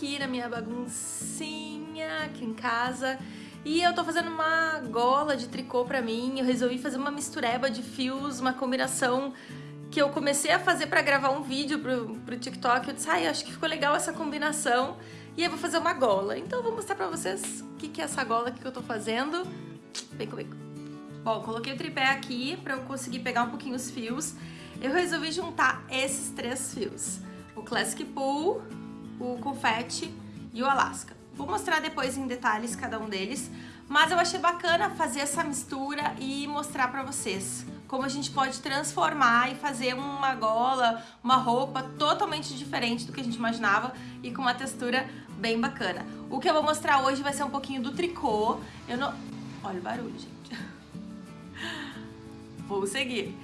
aqui na minha baguncinha aqui em casa e eu tô fazendo uma gola de tricô pra mim, eu resolvi fazer uma mistureba de fios, uma combinação que eu comecei a fazer pra gravar um vídeo pro, pro TikTok, eu disse, ai, acho que ficou legal essa combinação e eu vou fazer uma gola. Então eu vou mostrar pra vocês o que, que é essa gola que eu tô fazendo. Vem comigo. Bom, coloquei o tripé aqui pra eu conseguir pegar um pouquinho os fios. Eu resolvi juntar esses três fios. O Classic Pool, o Confetti e o Alaska. Vou mostrar depois em detalhes cada um deles, mas eu achei bacana fazer essa mistura e mostrar pra vocês como a gente pode transformar e fazer uma gola, uma roupa totalmente diferente do que a gente imaginava e com uma textura bem bacana. O que eu vou mostrar hoje vai ser um pouquinho do tricô. Eu não... Olha o barulho, gente. Vou seguir.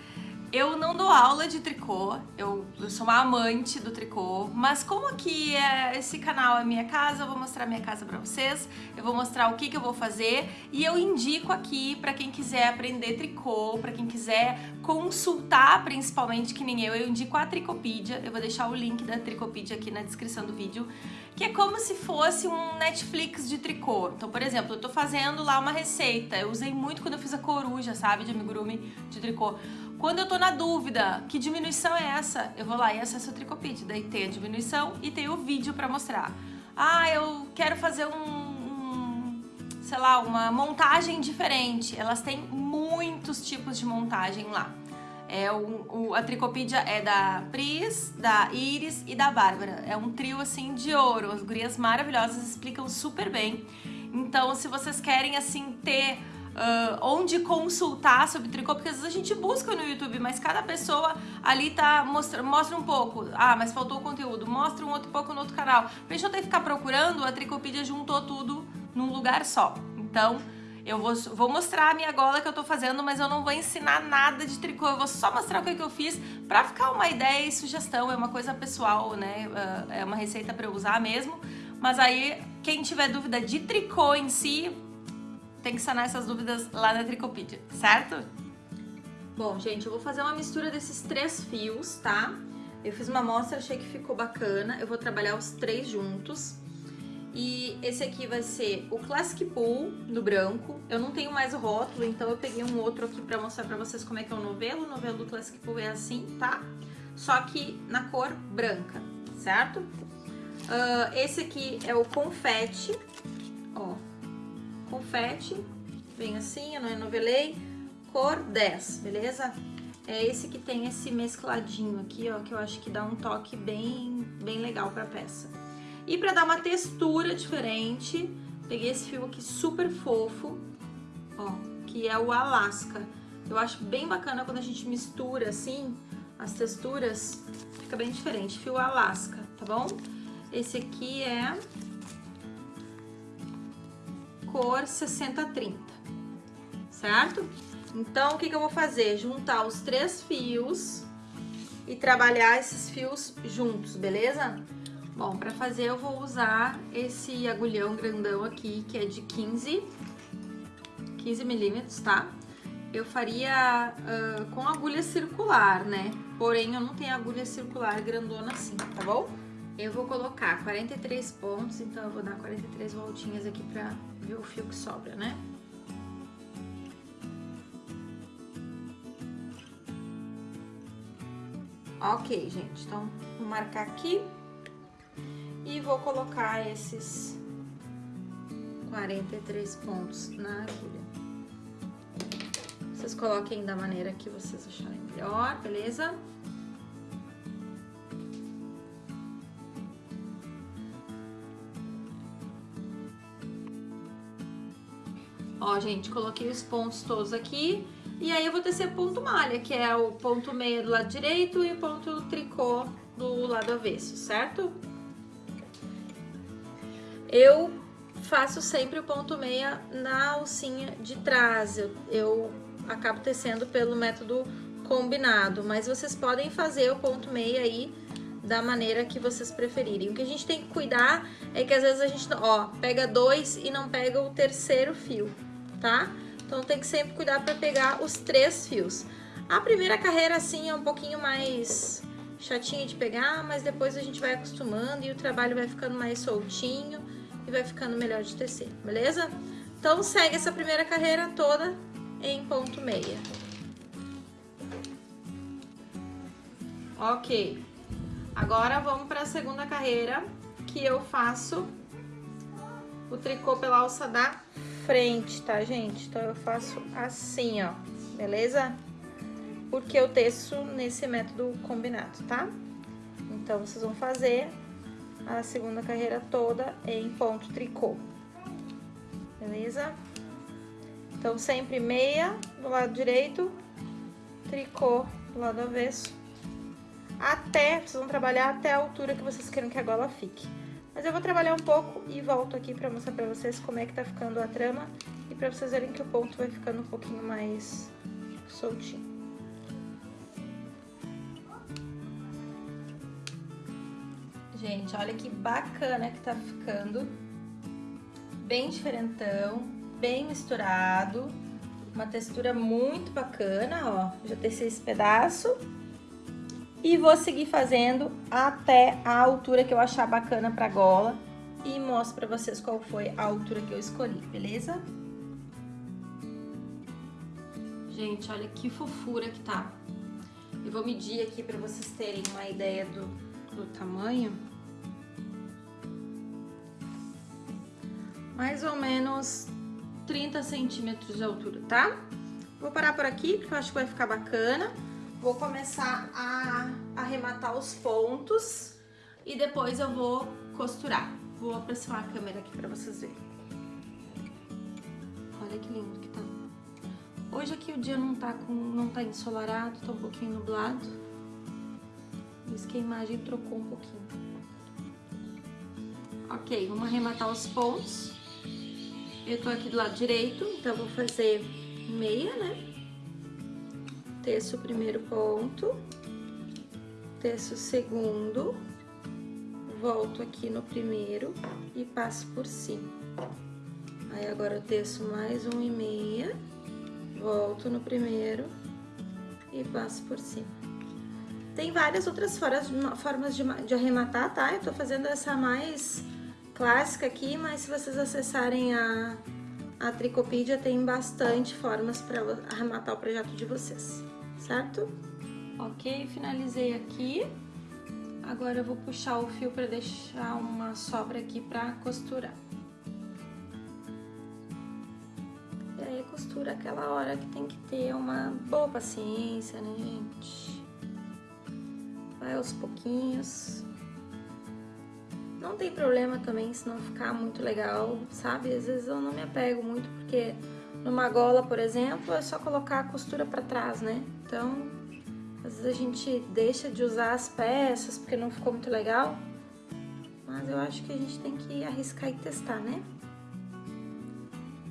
Eu não dou aula de tricô, eu, eu, sou uma amante do tricô, mas como aqui é, esse canal é minha casa, eu vou mostrar minha casa pra vocês, eu vou mostrar o que, que eu vou fazer e eu indico aqui pra quem quiser aprender tricô, pra quem quiser consultar principalmente, que nem eu, eu indico a Tricopídia, eu vou deixar o link da Tricopídia aqui na descrição do vídeo, que é como se fosse um Netflix de tricô. Então, por exemplo, eu tô fazendo lá uma receita, eu usei muito quando eu fiz a coruja, sabe, de amigurumi de tricô. Quando eu tô na dúvida, que diminuição é essa? Eu vou lá e acesso o Tricopid. Daí tem a diminuição e tem o vídeo pra mostrar. Ah, eu quero fazer um, sei lá, uma montagem diferente. Elas têm muitos tipos de montagem lá. É o, o, a Tricopedia é da Pris, da Iris e da Bárbara. É um trio assim de ouro. As gurias maravilhosas explicam super bem. Então, se vocês querem assim ter uh, onde consultar sobre tricô, porque às vezes a gente busca no YouTube, mas cada pessoa ali tá mostra, mostra um pouco. Ah, mas faltou o conteúdo. Mostra um outro pouco no outro canal. Pra gente não ter que ficar procurando, a Tricopedia juntou tudo num lugar só. Então, eu vou, vou mostrar a minha gola que eu tô fazendo, mas eu não vou ensinar nada de tricô, eu vou só mostrar o que, que eu fiz pra ficar uma ideia e sugestão, é uma coisa pessoal, né? Uh, é uma receita pra eu usar mesmo. Mas aí, quem tiver dúvida de tricô em si, tem que sanar essas dúvidas lá na Tricopedia, certo? Bom, gente, eu vou fazer uma mistura desses três fios, tá? Eu fiz uma amostra, achei que ficou bacana. Eu vou trabalhar os três juntos. E esse aqui vai ser o Classic Pool, no branco. Eu não tenho mais o rótulo, então eu peguei um outro aqui pra mostrar pra vocês como é que é o novelo. O novelo do Classic Pool é assim, tá? Só que na cor branca, certo? Uh, esse aqui é o confete, ó confete, vem assim, eu não enovelei, cor 10, beleza? É esse que tem esse mescladinho aqui, ó, que eu acho que dá um toque bem, bem legal pra peça. E pra dar uma textura diferente, peguei esse fio aqui super fofo, ó, que é o Alaska. Eu acho bem bacana quando a gente mistura assim, as texturas, fica bem diferente. Fio Alaska, tá bom? Esse aqui é cor 6030, certo? Então, o que, que eu vou fazer? Juntar os três fios e trabalhar esses fios juntos, beleza? Bom, para fazer eu vou usar esse agulhão grandão aqui, que é de 15, 15 milímetros, tá? Eu faria uh, com agulha circular, né? Porém, eu não tenho agulha circular grandona assim, tá bom? Eu vou colocar 43 pontos, então eu vou dar 43 voltinhas aqui pra ver o fio que sobra, né? Ok, gente, então vou marcar aqui e vou colocar esses 43 pontos na agulha. Vocês coloquem da maneira que vocês acharem melhor, beleza? Ó, gente, coloquei os pontos todos aqui. E aí eu vou tecer ponto malha, que é o ponto meia do lado direito e o ponto tricô do lado avesso, certo? Eu faço sempre o ponto meia na alcinha de trás. Eu, eu acabo tecendo pelo método combinado, mas vocês podem fazer o ponto meia aí da maneira que vocês preferirem. O que a gente tem que cuidar é que às vezes a gente, ó, pega dois e não pega o terceiro fio tá? Então tem que sempre cuidar para pegar os três fios. A primeira carreira, assim, é um pouquinho mais chatinha de pegar, mas depois a gente vai acostumando e o trabalho vai ficando mais soltinho e vai ficando melhor de tecer, beleza? Então segue essa primeira carreira toda em ponto meia. Ok, agora vamos para a segunda carreira que eu faço o tricô pela alça da frente, tá, gente? Então eu faço assim, ó, beleza? Porque eu teço nesse método combinado, tá? Então vocês vão fazer a segunda carreira toda em ponto tricô, beleza? Então sempre meia do lado direito, tricô do lado avesso, até, vocês vão trabalhar até a altura que vocês queiram que a gola fique. Mas eu vou trabalhar um pouco e volto aqui pra mostrar pra vocês como é que tá ficando a trama e pra vocês verem que o ponto vai ficando um pouquinho mais soltinho. Gente, olha que bacana que tá ficando. Bem diferentão, bem misturado. Uma textura muito bacana, ó. Já teci esse pedaço e vou seguir fazendo até a altura que eu achar bacana pra gola e mostro pra vocês qual foi a altura que eu escolhi, beleza? Gente, olha que fofura que tá. Eu vou medir aqui pra vocês terem uma ideia do, do tamanho. Mais ou menos 30 centímetros de altura, tá? Vou parar por aqui, porque eu acho que vai ficar bacana. Vou começar a arrematar os pontos e depois eu vou costurar. Vou aproximar a câmera aqui pra vocês verem. Olha que lindo que tá. Hoje aqui o dia não tá, com, não tá ensolarado, tá um pouquinho nublado. Por isso que a imagem trocou um pouquinho. Ok, vamos arrematar os pontos. Eu tô aqui do lado direito, então vou fazer meia, né? Teço o primeiro ponto, teço o segundo, volto aqui no primeiro e passo por cima. Aí agora eu teço mais um e meia, volto no primeiro e passo por cima. Tem várias outras formas de, de arrematar, tá? Eu tô fazendo essa mais clássica aqui, mas se vocês acessarem a, a Tricopídia, tem bastante formas para arrematar o projeto de vocês certo? Ok, finalizei aqui. Agora eu vou puxar o fio para deixar uma sobra aqui para costurar. E aí costura aquela hora que tem que ter uma boa paciência, né, gente? Vai aos pouquinhos. Não tem problema também se não ficar muito legal, sabe? Às vezes eu não me apego muito porque numa gola, por exemplo, é só colocar a costura para trás, né? Então, às vezes a gente deixa de usar as peças porque não ficou muito legal, mas eu acho que a gente tem que arriscar e testar, né?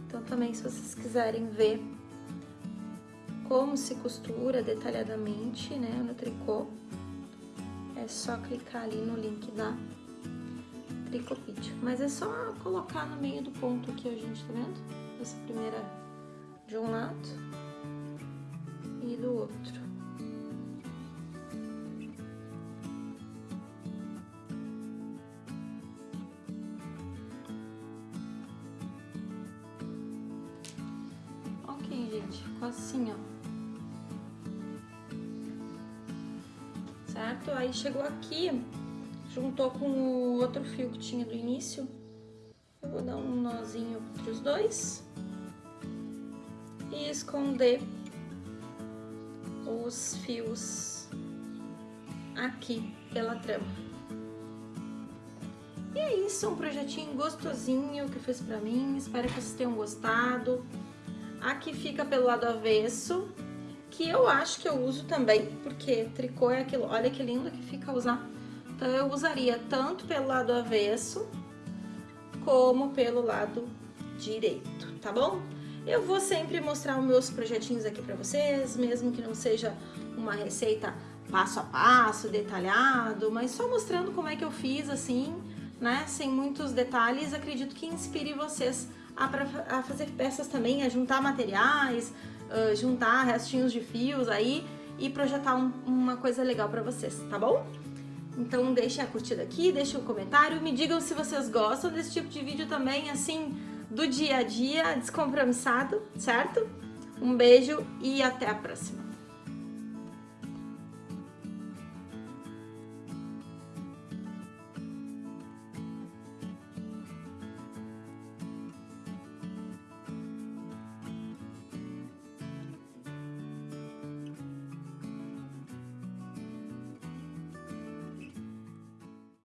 Então também, se vocês quiserem ver como se costura detalhadamente, né, no tricô, é só clicar ali no link da Tricopídio. Mas é só colocar no meio do ponto aqui, a gente, tá vendo? Essa primeira de um lado do outro. Ok, gente, ficou assim, ó. Certo? Aí chegou aqui, juntou com o outro fio que tinha do início. Eu vou dar um nozinho entre os dois e esconder os fios aqui pela trama. E é isso, um projetinho gostosinho que eu fiz pra mim, espero que vocês tenham gostado. Aqui fica pelo lado avesso, que eu acho que eu uso também, porque tricô é aquilo, olha que lindo que fica usar. Então eu usaria tanto pelo lado avesso, como pelo lado direito, tá bom? Eu vou sempre mostrar os meus projetinhos aqui para vocês, mesmo que não seja uma receita passo a passo, detalhado, mas só mostrando como é que eu fiz assim, né, sem muitos detalhes, acredito que inspire vocês a, a fazer peças também, a juntar materiais, uh, juntar restinhos de fios aí e projetar um, uma coisa legal para vocês, tá bom? Então deixem a curtida aqui, deixem um comentário, me digam se vocês gostam desse tipo de vídeo também, assim, do dia a dia descompromissado, certo? Um beijo e até a próxima!